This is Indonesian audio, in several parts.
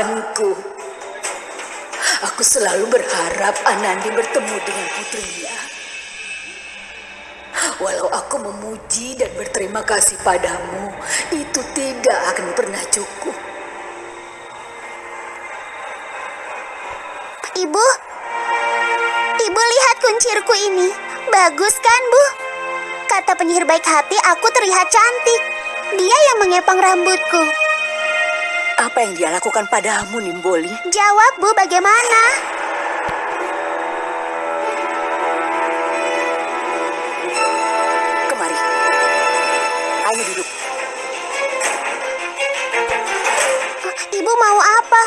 harapanku. Aku selalu berharap Anandi bertemu dengan putrinya. Walau aku memuji dan berterima kasih padamu, itu tidak akan pernah cukup. Ibu, Ibu lihat kuncirku ini. Bagus kan, Bu? Kata penyihir baik hati, aku terlihat cantik. Dia yang mengepang rambutku. Apa yang dia lakukan padamu, Nimboli? Jawab, Bu, bagaimana? Kemari. Ayo duduk. Ibu mau apa?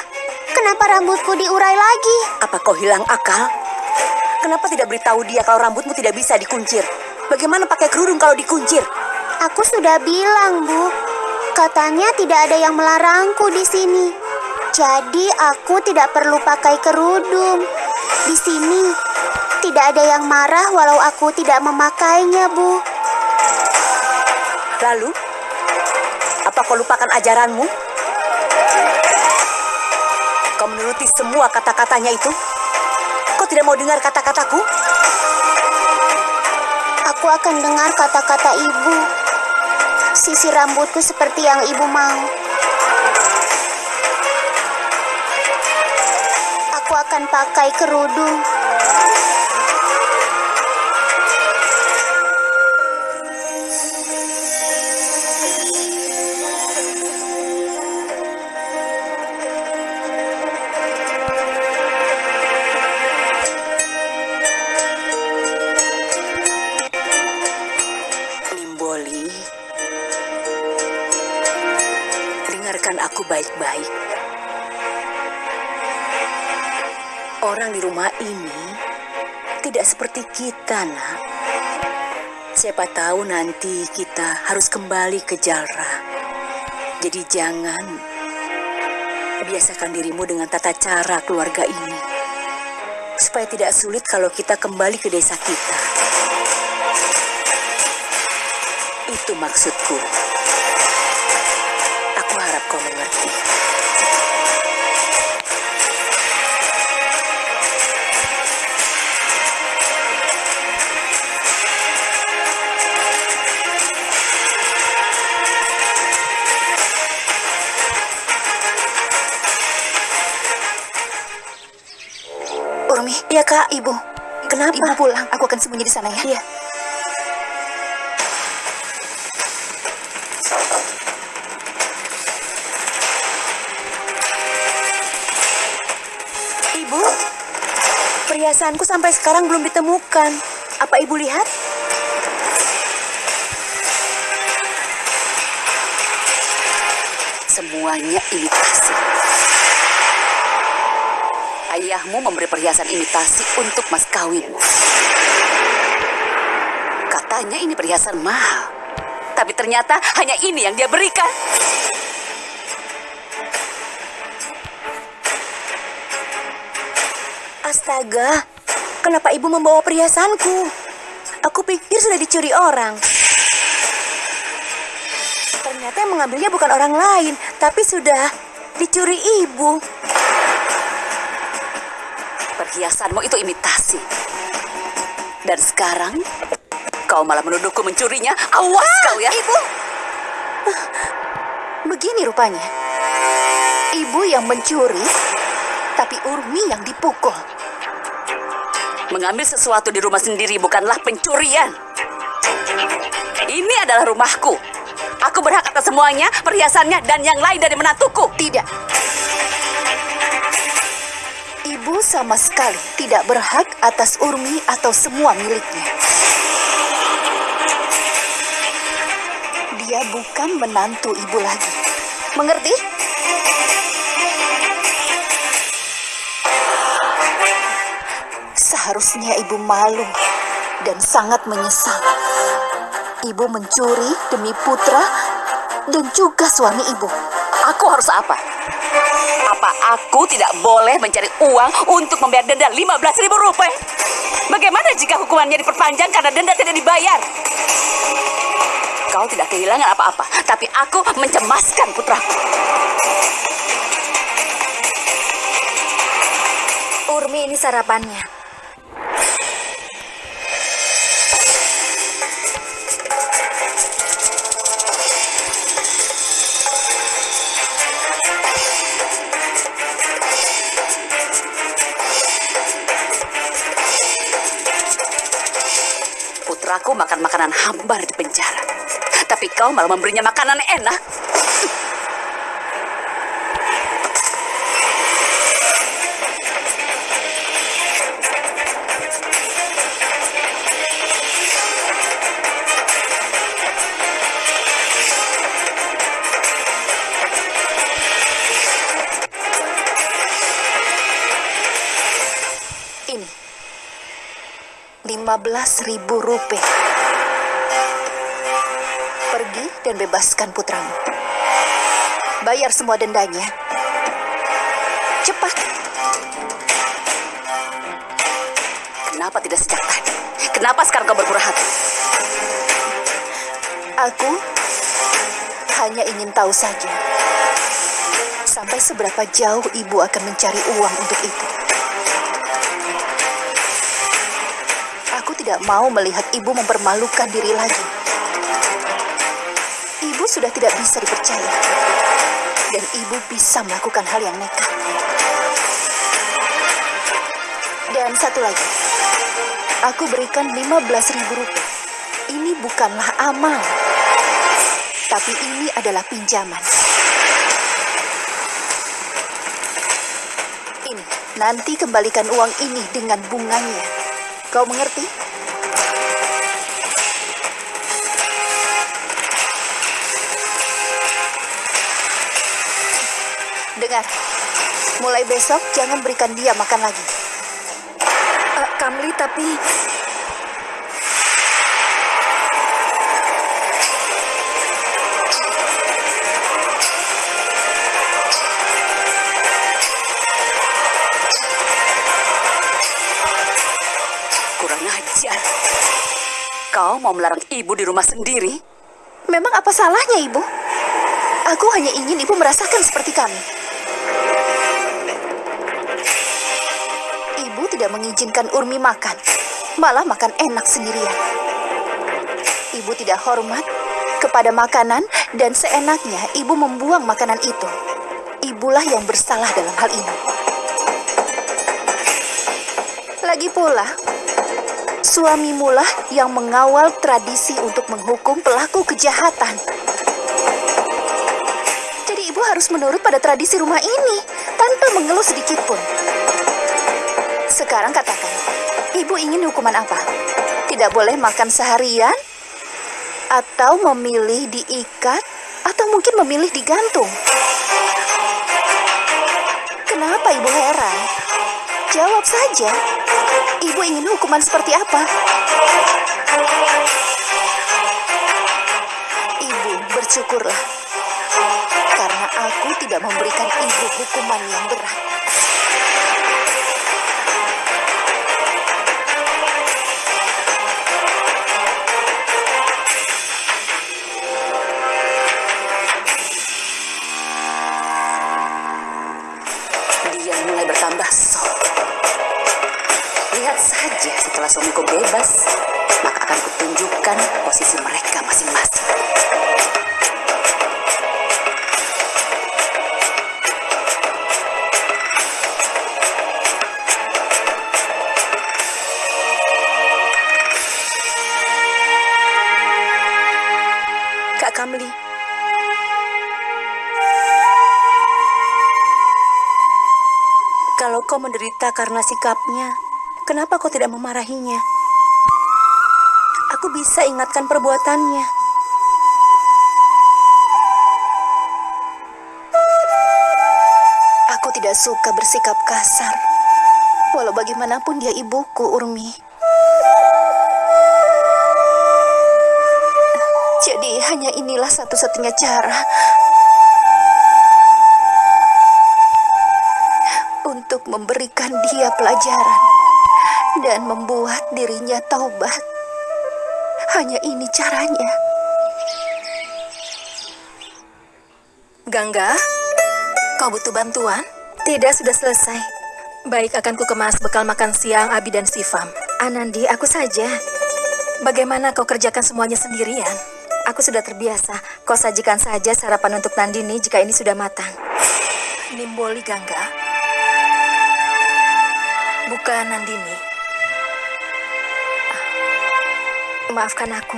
Kenapa rambutku diurai lagi? Apa kau hilang akal? Kenapa tidak beritahu dia kalau rambutmu tidak bisa dikuncir? Bagaimana pakai kerudung kalau dikuncir? Aku sudah bilang, Bu. Katanya tidak ada yang melarangku di sini. Jadi aku tidak perlu pakai kerudung. Di sini tidak ada yang marah walau aku tidak memakainya, Bu. Lalu, apa kau lupakan ajaranmu? Kau menuruti semua kata-katanya itu? Kau tidak mau dengar kata-kataku? Aku akan dengar kata-kata ibu. Sisi rambutku seperti yang ibu mau. Aku akan pakai kerudung. Seperti kita, nak. Siapa tahu nanti kita harus kembali ke Jalra. Jadi jangan biasakan dirimu dengan tata cara keluarga ini. Supaya tidak sulit kalau kita kembali ke desa kita. Itu maksudku. Aku harap kau mengerti. Kak, ibu. Kenapa? ibu pulang. Aku akan sembunyi di sana ya. Iya. Ibu, perhiasanku sampai sekarang belum ditemukan. Apa ibu lihat? Semuanya imitasi. Ayahmu memberi perhiasan imitasi untuk mas kawinmu. Katanya ini perhiasan mahal. Tapi ternyata hanya ini yang dia berikan. Astaga, kenapa ibu membawa perhiasanku? Aku pikir sudah dicuri orang. Ternyata yang mengambilnya bukan orang lain, tapi sudah dicuri ibu. Perhiasanmu itu imitasi. Dan sekarang kau malah menuduhku mencurinya. Awas kau ya. Ibu. Begini rupanya. Ibu yang mencuri, tapi Urmi yang dipukul. Mengambil sesuatu di rumah sendiri bukanlah pencurian. Ini adalah rumahku. Aku berhak atas semuanya, perhiasannya, dan yang lain dari menantuku. Tidak. Ibu sama sekali tidak berhak atas Urmi atau semua miliknya. Dia bukan menantu ibu lagi. Mengerti? Seharusnya ibu malu dan sangat menyesal. Ibu mencuri demi putra dan juga suami ibu. Aku harus apa? Apa aku tidak boleh mencari uang untuk membayar denda 15 ribu rupiah? Bagaimana jika hukumannya diperpanjang karena denda tidak dibayar? Kau tidak kehilangan apa-apa, tapi aku mencemaskan putraku. Urmi ini sarapannya. Putraku makan makanan hambar di penjara. Tapi kau malah memberinya makanan enak. 15 ribu rupiah. Pergi dan bebaskan putramu. Bayar semua dendanya. Cepat. Kenapa tidak sejak tadi? Kenapa sekarang kau berpura hati? Aku hanya ingin tahu saja. Sampai seberapa jauh ibu akan mencari uang untuk itu. Tidak mau melihat ibu mempermalukan diri lagi. Ibu sudah tidak bisa dipercaya. Dan ibu bisa melakukan hal yang nekat. Dan satu lagi. Aku berikan 15 ribu rupiah. Ini bukanlah amal. Tapi ini adalah pinjaman. Ini, nanti kembalikan uang ini dengan bunganya. Kau mengerti? Dengar, mulai besok jangan berikan dia makan lagi. Eh, Kamli, tapi Kurang ajar. Kau mau melarang ibu di rumah sendiri? memang apa salahnya ibu? Aku hanya ingin ibu merasakan seperti kami. Ibu tidak mengizinkan Urmi makan, malah makan enak sendirian. Ibu tidak hormat kepada makanan dan seenaknya ibu membuang makanan itu. Ibulah yang bersalah dalam hal ini. Lagi pula, suamimulah yang mengawal tradisi untuk menghukum pelaku kejahatan. Jadi ibu harus menurut pada tradisi rumah ini tanpa mengeluh sedikit pun. Sekarang katakan, ibu ingin hukuman apa? Tidak boleh makan seharian? Atau memilih diikat? Atau mungkin memilih digantung? Kenapa ibu heran? Jawab saja. Ibu ingin hukuman seperti apa? Ibu bersyukurlah. Karena aku tidak memberikan ibu hukuman yang berat. Suamiku bebas, maka akan kutunjukkan posisi mereka masing-masing. Kak Kamli. Kalau kau menderita karena sikapnya, kenapa kau tidak memarahinya? Aku bisa ingatkan perbuatannya. Aku tidak suka bersikap kasar. Walau bagaimanapun dia ibuku, Urmi. Jadi hanya inilah satu-satunya cara untuk memberikan dia pelajaran dan membuat dirinya taubat. Hanya ini caranya. Gangga, kau butuh bantuan? Tidak, sudah selesai. Baik, akan ku kemas bekal makan siang Abi dan Sifam. Anandi, aku saja. Bagaimana kau kerjakan semuanya sendirian? Aku sudah terbiasa. Kau sajikan saja sarapan untuk Nandini jika ini sudah matang. Nimboli Gangga. Bukan Nandini. Maafkan aku.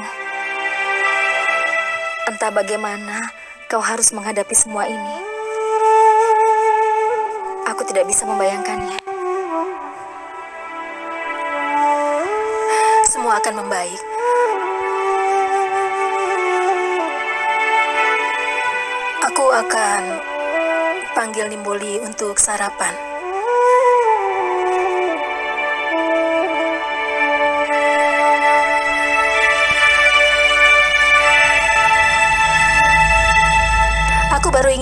Entah bagaimana kau harus menghadapi semua ini. Aku tidak bisa membayangkannya. Semua akan membaik. Aku akan panggil Nimboli untuk sarapan.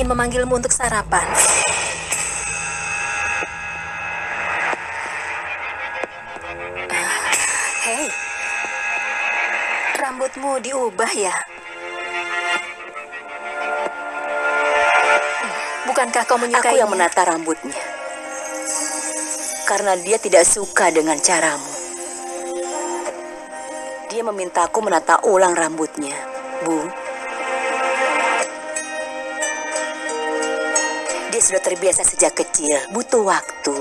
Ingin memanggilmu untuk sarapan. Hei, rambutmu diubah ya? Bukankah kau menyukainya? Aku yang menata rambutnya. Karena dia tidak suka dengan caramu. Dia memintaku menata ulang rambutnya, Bu. Sudah terbiasa sejak kecil, butuh waktu.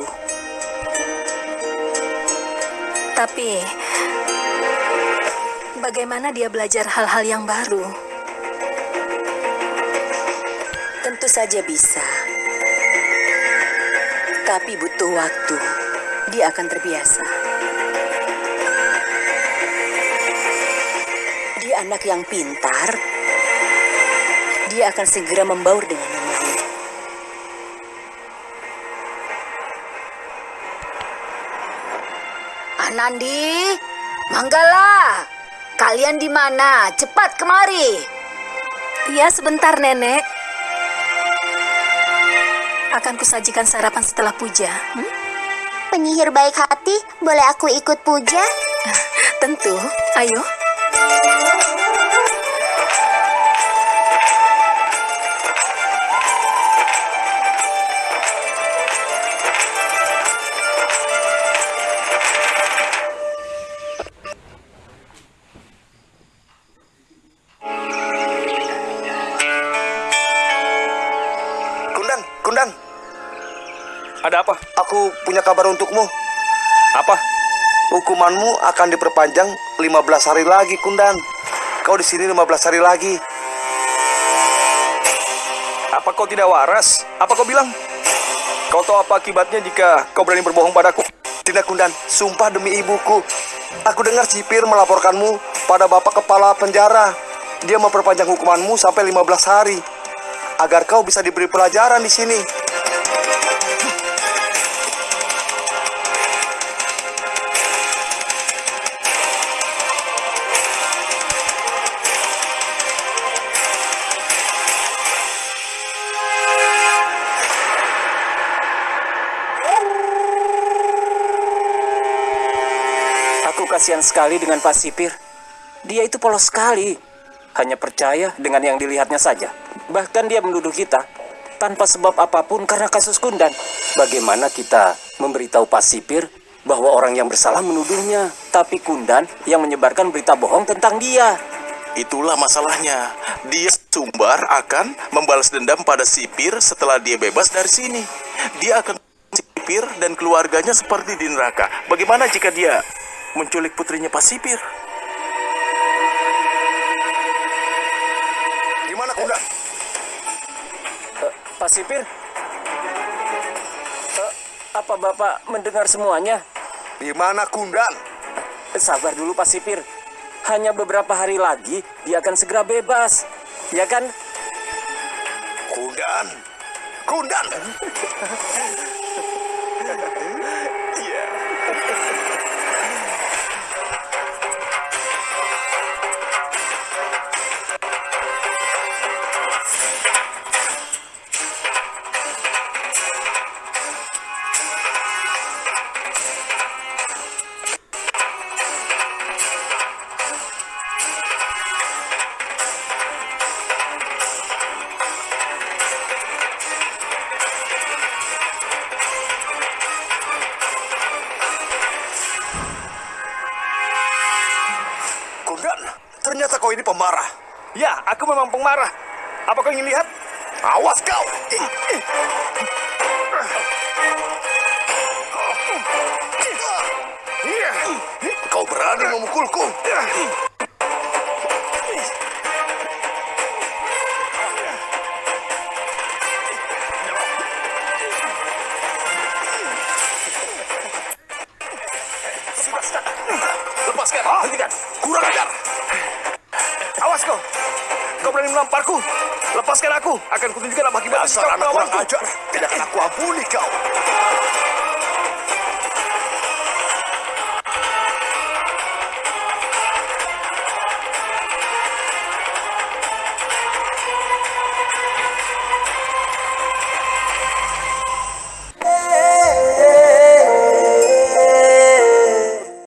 Tapi bagaimana dia belajar hal-hal yang baru? Tentu saja bisa. Tapi butuh waktu. Dia akan terbiasa. Dia anak yang pintar. Dia akan segera membaur dengan Anandi, Manggala, kalian di mana? Cepat kemari. Ya, sebentar, Nenek. Akan kusajikan sarapan setelah puja. Hmm? Penyihir baik hati, boleh aku ikut puja? Tentu. Ayo. Hukumanmu akan diperpanjang 15 hari lagi, Kundan. Kau di sini 15 hari lagi. Apa kau tidak waras? Apa kau bilang? Kau tahu apa akibatnya jika kau berani berbohong padaku? Tidak, Kundan. Sumpah demi ibuku. Aku dengar Sipir melaporkanmu pada Bapak Kepala Penjara. Dia memperpanjang hukumanmu sampai 15 hari. Agar kau bisa diberi pelajaran di sini. Kasihan sekali dengan Pak Sipir. Dia itu polos sekali. Hanya percaya dengan yang dilihatnya saja. Bahkan dia menuduh kita tanpa sebab apa pun karena kasus Kundan. Bagaimana kita memberitahu Pak Sipir bahwa orang yang bersalah menuduhnya, tapi Kundan yang menyebarkan berita bohong tentang dia. Itulah masalahnya. Dia sumbar akan membalas dendam pada sipir setelah dia bebas dari sini. Dia akan sipir dan keluarganya seperti di neraka. Bagaimana jika dia menculik putrinya Pak Sipir? Gimana, Kundan? Eh, Pak Sipir, Eh, apa Bapak mendengar semuanya? Gimana, Kundan? Eh, Sabar dulu Pak Sipir. Hanya beberapa hari lagi dia akan segera bebas. Ya kan? Kundan. Kundan. ini pemarah. Ya, aku memang pengarah. Apa kau ingin lihat? Awas kau. Kau berani memukulku? Lepaskan, hentikan. Kurang ajar. Awas kau. Kau berani melamparku. Lepaskan aku. Akan kutunjukkan apa akibatnya Dasar anak kurang ajar. Tidak akan aku ampuni kau.